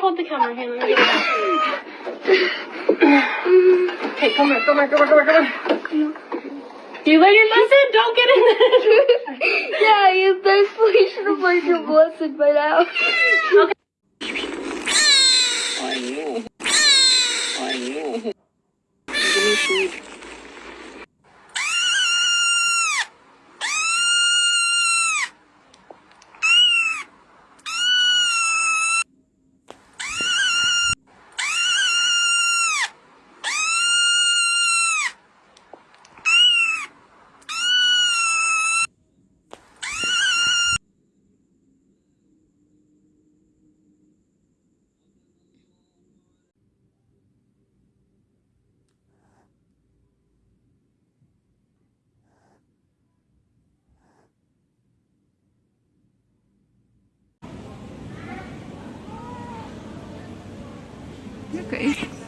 hold the camera here. Let me get it. Okay, come here, come here, come here, come here, come here. You learn your lesson. Don't get in there. yeah, you basically should have learned your lesson by now. I know. I know. Give me food. 也可以。